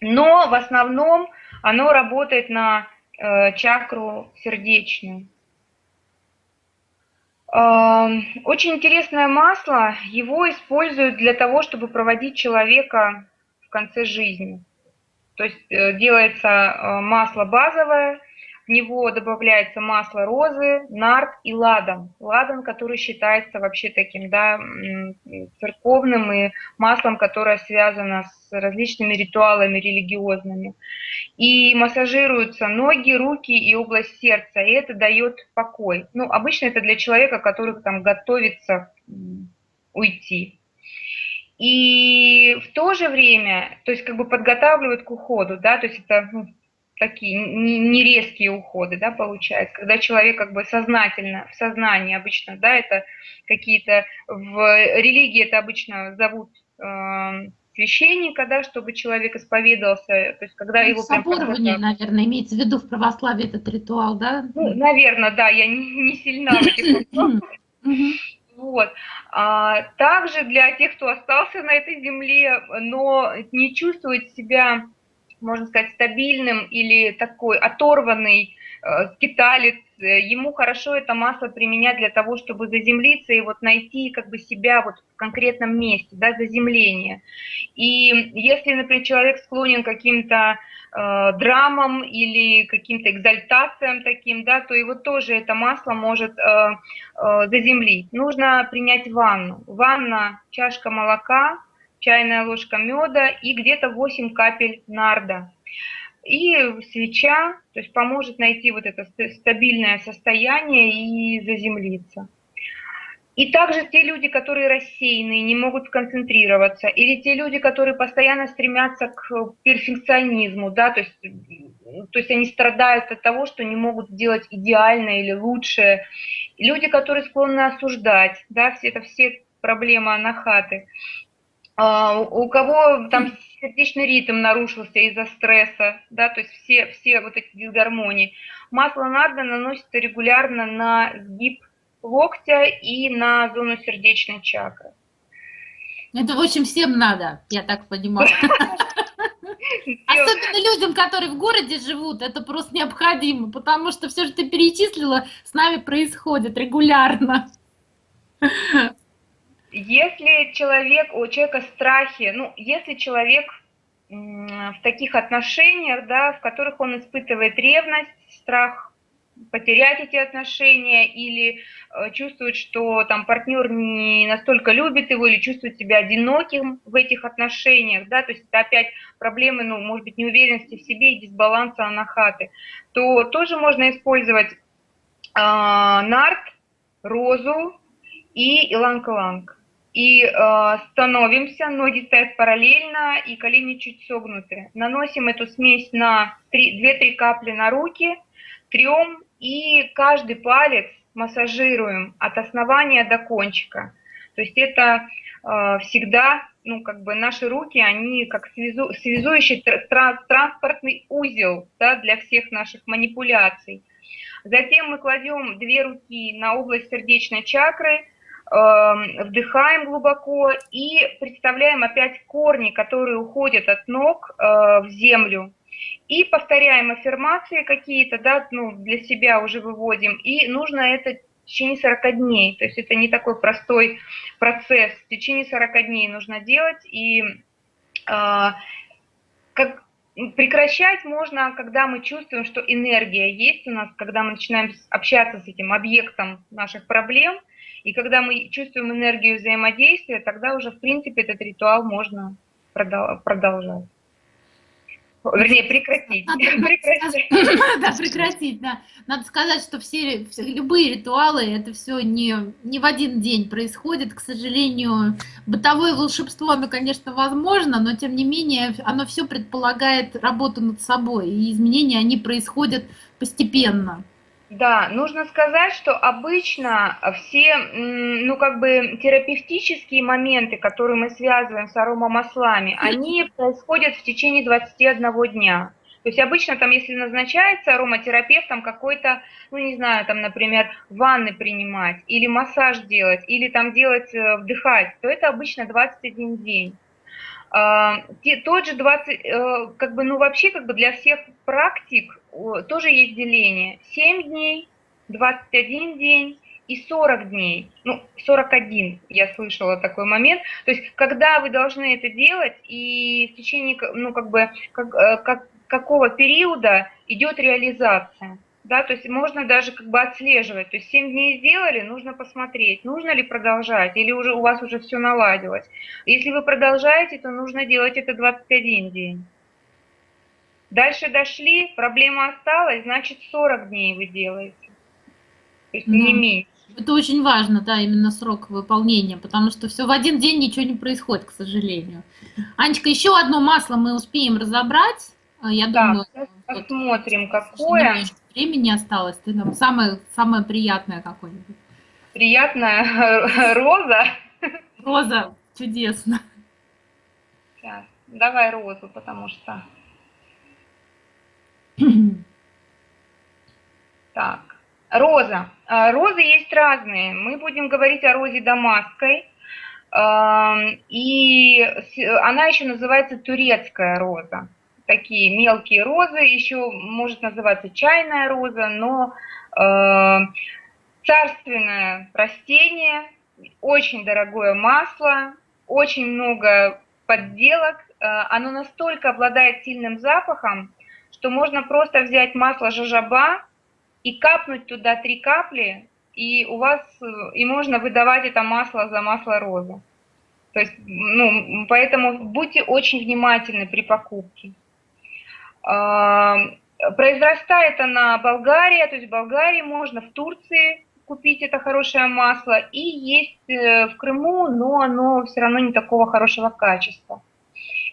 но в основном оно работает на э, чакру сердечную. Э, очень интересное масло, его используют для того, чтобы проводить человека в конце жизни. То есть э, делается э, масло базовое, в него добавляется масло розы, нарт и ладан. Ладан, который считается вообще таким, да, церковным и маслом, которое связано с различными ритуалами религиозными. И массажируются ноги, руки и область сердца, и это дает покой. Ну, обычно это для человека, который там готовится уйти. И в то же время, то есть как бы подготавливают к уходу, да, то есть это ну, такие не резкие уходы, да, получается, когда человек как бы сознательно, в сознании обычно, да, это какие-то, в религии это обычно зовут э, священника, да, чтобы человек исповедовался, то есть когда ну, его... Соборование, прям, наверное, имеется в виду в православии этот ритуал, да? Ну, наверное, да, я не, не сильна в этих Вот. А, также для тех, кто остался на этой земле, но не чувствует себя можно сказать, стабильным или такой оторванный э, скиталец, э, ему хорошо это масло применять для того, чтобы заземлиться и вот найти как бы себя вот в конкретном месте, да, заземление. И если, например, человек склонен к каким-то э, драмам или каким-то экзальтациям таким, да, то его тоже это масло может э, э, заземлить. Нужно принять ванну. Ванна, чашка молока, чайная ложка меда и где-то 8 капель нарда. И свеча, то есть поможет найти вот это стабильное состояние и заземлиться. И также те люди, которые рассеянные, не могут сконцентрироваться, или те люди, которые постоянно стремятся к перфекционизму, да, то есть, то есть они страдают от того, что не могут сделать идеальное или лучшее. Люди, которые склонны осуждать, да, все это все проблемы анахаты. А, у кого там сердечный ритм нарушился из-за стресса, да, то есть все, все вот эти дисгармонии. Масло нарда наносится регулярно на сгиб локтя и на зону сердечной чакры. Это, в общем, всем надо, я так понимаю. Особенно людям, которые в городе живут, это просто необходимо, потому что все, что ты перечислила, с нами происходит регулярно. Если человек, у человека страхи, ну, если человек в таких отношениях, да, в которых он испытывает ревность, страх потерять эти отношения или э, чувствует, что там партнер не настолько любит его или чувствует себя одиноким в этих отношениях, да, то есть это опять проблемы, ну, может быть, неуверенности в себе и дисбаланса анахаты, то тоже можно использовать э, нарт, розу и иланг-ланг. И э, становимся, ноги стоят параллельно и колени чуть согнуты. Наносим эту смесь на 2-3 капли на руки, трем и каждый палец массажируем от основания до кончика. То есть это э, всегда, ну, как бы наши руки, они как связу, связующий транс, транспортный узел да, для всех наших манипуляций. Затем мы кладем две руки на область сердечной чакры, вдыхаем глубоко и представляем опять корни, которые уходят от ног э, в землю. И повторяем аффирмации какие-то, да, ну, для себя уже выводим, и нужно это в течение 40 дней, то есть это не такой простой процесс, в течение 40 дней нужно делать, и э, как, прекращать можно, когда мы чувствуем, что энергия есть у нас, когда мы начинаем общаться с этим объектом наших проблем, и когда мы чувствуем энергию взаимодействия, тогда уже, в принципе, этот ритуал можно продолжать. Вернее, прекратить. Надо, прекратить. Да, прекратить, да. Надо сказать, что все, все любые ритуалы, это все не, не в один день происходит. К сожалению, бытовое волшебство, оно, конечно, возможно, но тем не менее, оно все предполагает работу над собой, и изменения, они происходят постепенно. Да, нужно сказать, что обычно все, ну, как бы терапевтические моменты, которые мы связываем с аромамаслами, они происходят в течение 21 дня. То есть обычно там, если назначается ароматерапевтом какой-то, ну не знаю, там, например, ванны принимать, или массаж делать, или там делать, э, вдыхать, то это обычно 21 день. А, тот же 20, э, как бы, ну вообще как бы для всех практик тоже есть деление. 7 дней, 21 день и 40 дней. Ну, 41 я слышала такой момент. То есть, когда вы должны это делать, и в течение, ну, как бы, как, э, как, какого периода идет реализация да, то есть можно даже как бы отслеживать, то есть 7 дней сделали, нужно посмотреть, нужно ли продолжать, или уже у вас уже все наладилось. Если вы продолжаете, то нужно делать это 21 день. Дальше дошли, проблема осталась, значит 40 дней вы делаете, то есть ну, не меньше. Это очень важно, да, именно срок выполнения, потому что все в один день ничего не происходит, к сожалению. Анечка, еще одно масло мы успеем разобрать. А, я да, думаю, посмотрим, какое времени осталось, ты нам самое, самое приятное какое-нибудь. Приятная роза. Роза, чудесно. Сейчас, давай розу, потому что... Так, роза. А, розы есть разные. Мы будем говорить о розе дамасской. И она еще называется турецкая роза такие мелкие розы, еще может называться чайная роза, но царственное растение, очень дорогое масло, очень много подделок, э, оно настолько обладает сильным запахом, что можно просто взять масло жажаба и капнуть туда три капли, и у вас и можно выдавать это масло за масло розы. То есть, ну, поэтому будьте очень внимательны при покупке. Произрастает она Болгария, то есть в Болгарии можно, в Турции купить это хорошее масло, и есть в Крыму, но оно все равно не такого хорошего качества.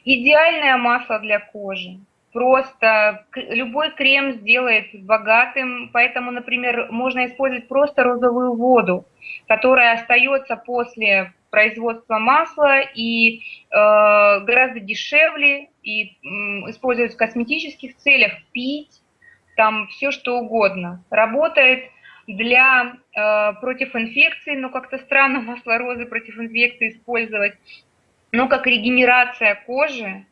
Идеальное масло для кожи. Просто любой крем сделает богатым, поэтому, например, можно использовать просто розовую воду, которая остается после производства масла и э, гораздо дешевле и э, использовать в косметических целях, пить, там все что угодно. Работает для э, против инфекции, но как-то странно масло розы против инфекции использовать но как регенерация кожи,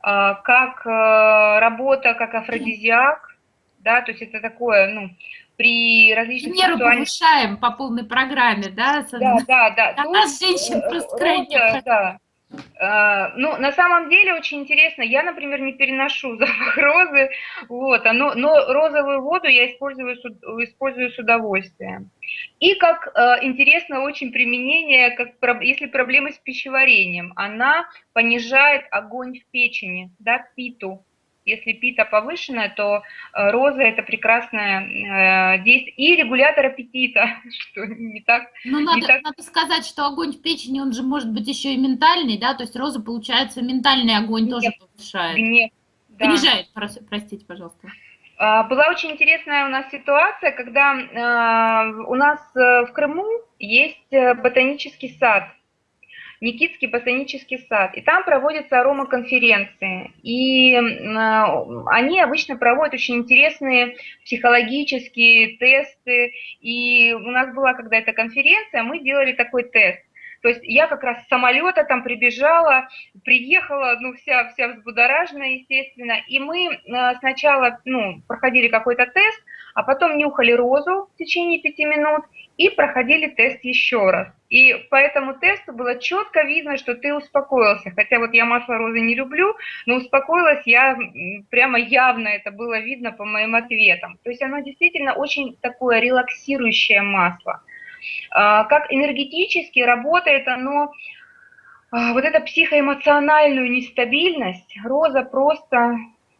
как э, работа как афродизиак, да, то есть это такое, ну, при различных Меру ситуациях... повышаем по полной программе, да? Да, да, да. А нас женщин просто крайне... Да, а, ну, на самом деле очень интересно. Я, например, не переношу запах розы, вот, оно, но розовую воду я использую, использую с удовольствием. И как э, интересно очень применение, как, если проблемы с пищеварением, она понижает огонь в печени, да, питу. Если пита повышенная, то э, роза это прекрасное э, действие. И регулятор аппетита, что не так... Ну, надо, так... надо сказать, что огонь в печени, он же может быть еще и ментальный, да? То есть роза, получается, ментальный огонь гнев, тоже повышает. Гнев, да. Понижает, простите, пожалуйста. А, была очень интересная у нас ситуация, когда э, у нас в Крыму есть ботанический сад, Никитский ботанический сад. И там проводятся аромаконференции. И они обычно проводят очень интересные психологические тесты. И у нас была когда-то конференция, мы делали такой тест. То есть я как раз с самолета там прибежала, приехала, ну, вся, вся взбудораженная, естественно, и мы э, сначала, ну, проходили какой-то тест, а потом нюхали розу в течение пяти минут и проходили тест еще раз. И по этому тесту было четко видно, что ты успокоился. Хотя вот я масло розы не люблю, но успокоилась я прямо явно, это было видно по моим ответам. То есть оно действительно очень такое релаксирующее масло. А, как энергетически работает оно, а, вот эта психоэмоциональную нестабильность, роза просто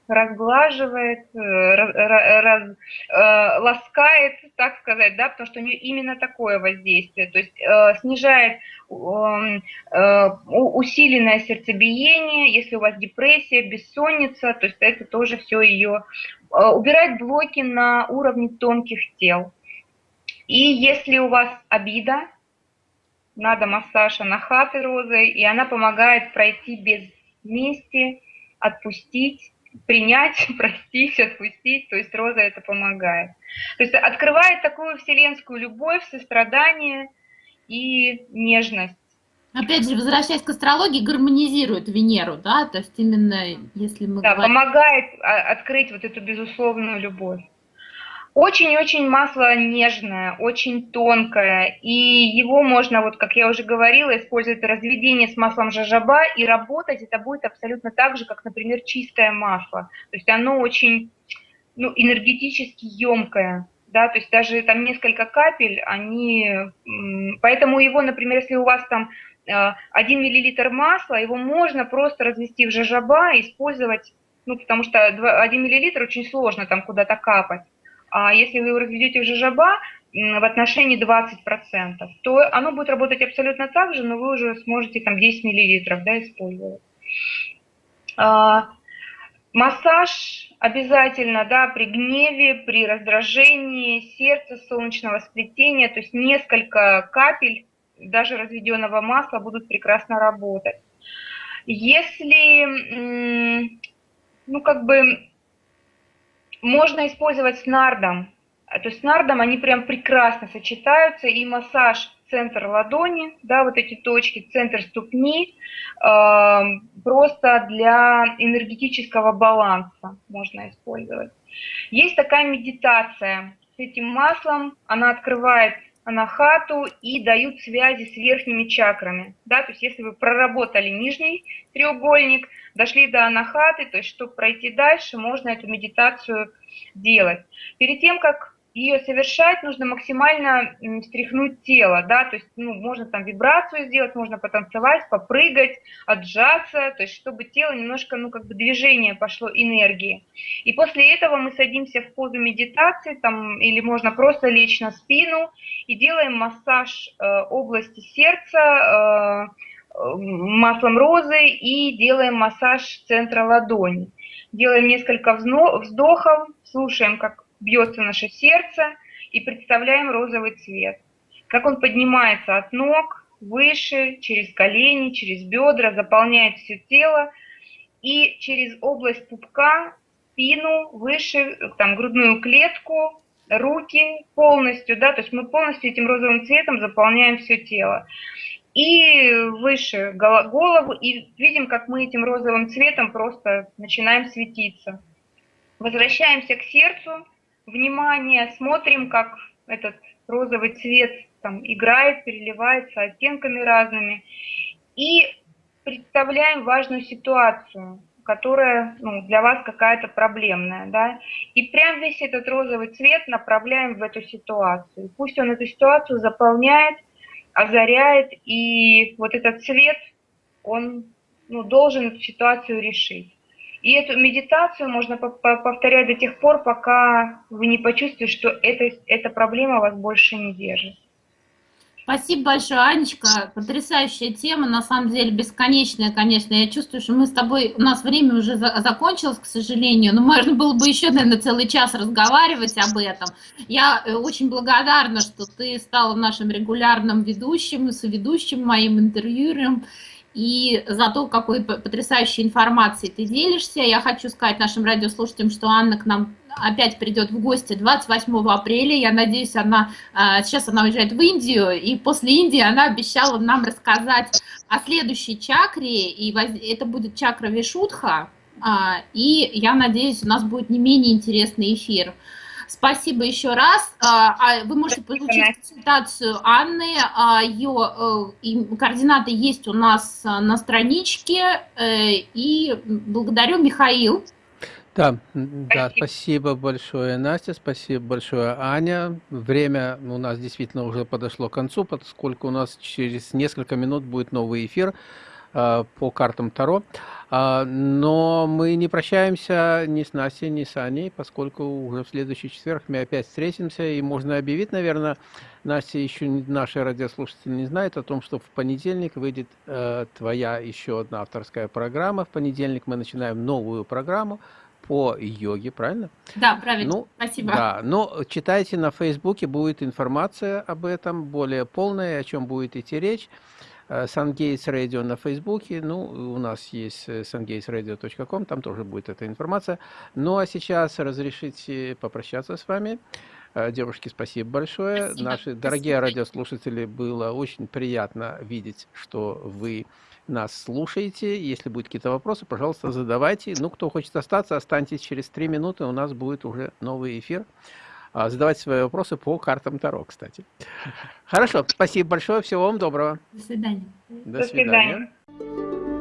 разглаживает, э, раз, э, ласкает, так сказать, да, потому что у нее именно такое воздействие, то есть э, снижает э, усиленное сердцебиение, если у вас депрессия, бессонница, то есть это тоже все ее убирает блоки на уровне тонких тел. И если у вас обида, надо массаж анахаты розой, и она помогает пройти без мести, отпустить, принять, простить, отпустить, то есть роза это помогает. То есть открывает такую вселенскую любовь, сострадание и нежность. Опять же, возвращаясь к астрологии, гармонизирует Венеру, да, то есть именно если мы Да, говорим... помогает а, открыть вот эту безусловную любовь. Очень-очень масло нежное, очень тонкое, и его можно, вот как я уже говорила, использовать разведение с маслом жажаба, и работать это будет абсолютно так же, как, например, чистое масло. То есть оно очень ну, энергетически емкое, да, то есть даже там несколько капель, они, поэтому его, например, если у вас там 1 э, миллилитр масла, его можно просто развести в жажаба и использовать, ну, потому что 1 миллилитр очень сложно там куда-то капать а если вы разведете в жижаба в отношении 20%, то оно будет работать абсолютно так же, но вы уже сможете там 10 мл да, использовать. А, массаж обязательно, да, при гневе, при раздражении сердца, солнечного сплетения, то есть несколько капель даже разведенного масла будут прекрасно работать. Если, ну, как бы можно использовать с нардом. То есть с нардом они прям прекрасно сочетаются. И массаж центр ладони, да, вот эти точки, центр ступни, э, просто для энергетического баланса можно использовать. Есть такая медитация с этим маслом, она открывает анахату и дают связи с верхними чакрами. Да? То есть если вы проработали нижний треугольник, дошли до анахаты, то есть чтобы пройти дальше, можно эту медитацию делать. Перед тем, как ее совершать, нужно максимально встряхнуть тело, да, то есть, ну, можно там вибрацию сделать, можно потанцевать, попрыгать, отжаться, то есть, чтобы тело немножко, ну, как бы движение пошло, энергии. И после этого мы садимся в позу медитации, там, или можно просто лечь на спину и делаем массаж э, области сердца, э, маслом розы и делаем массаж центра ладони. Делаем несколько вздохов, слушаем, как бьется наше сердце и представляем розовый цвет. Как он поднимается от ног, выше, через колени, через бедра, заполняет все тело и через область пупка, спину, выше, там, грудную клетку, руки полностью, да, то есть мы полностью этим розовым цветом заполняем все тело. И выше голову, и видим, как мы этим розовым цветом просто начинаем светиться. Возвращаемся к сердцу, внимание, смотрим, как этот розовый цвет там играет, переливается оттенками разными. И представляем важную ситуацию, которая ну, для вас какая-то проблемная, да, и прям весь этот розовый цвет направляем в эту ситуацию. Пусть он эту ситуацию заполняет, озаряет, и вот этот цвет, он ну, должен эту ситуацию решить. И эту медитацию можно повторять до тех пор, пока вы не почувствуете, что это, эта проблема вас больше не держит. Спасибо большое, Анечка. Потрясающая тема, на самом деле бесконечная, конечно. Я чувствую, что мы с тобой, у нас время уже за, закончилось, к сожалению, но можно было бы еще, наверное, целый час разговаривать об этом. Я э, очень благодарна, что ты стала нашим регулярным ведущим, соведущим, моим интервьюером и за то, какой потрясающей информацией ты делишься. Я хочу сказать нашим радиослушателям, что Анна к нам опять придет в гости 28 апреля. Я надеюсь, она а, сейчас она уезжает в Индию, и после Индии она обещала нам рассказать о следующей чакре, и это будет чакра Вишудха, а, и я надеюсь, у нас будет не менее интересный эфир. Спасибо еще раз. А, а вы можете получить консультацию Анны. А, Ее э, координаты есть у нас на страничке. Э, и благодарю Михаил. Да, да, спасибо большое, Настя, спасибо большое, Аня. Время у нас действительно уже подошло к концу, поскольку у нас через несколько минут будет новый эфир по картам Таро. А, но мы не прощаемся ни с Настей, ни с Аней, поскольку уже в следующий четверг мы опять встретимся, и можно объявить, наверное, Настя еще наши радиослушатели не знают о том, что в понедельник выйдет э, твоя еще одна авторская программа. В понедельник мы начинаем новую программу по йоге, правильно? Да, правильно. Ну, Спасибо. Да, но читайте на Фейсбуке, будет информация об этом более полная, о чем будет идти речь. Сангейтс Радио на Фейсбуке, ну, у нас есть sungatesradio.com, там тоже будет эта информация. Ну, а сейчас разрешите попрощаться с вами. Э, девушки, спасибо большое. Спасибо. Наши дорогие спасибо. радиослушатели, было очень приятно видеть, что вы нас слушаете. Если будут какие-то вопросы, пожалуйста, задавайте. Ну, кто хочет остаться, останьтесь через три минуты, у нас будет уже новый эфир. А, задавать свои вопросы по картам Таро, кстати. Хорошо, спасибо большое, всего вам доброго. До свидания. До свидания. До свидания.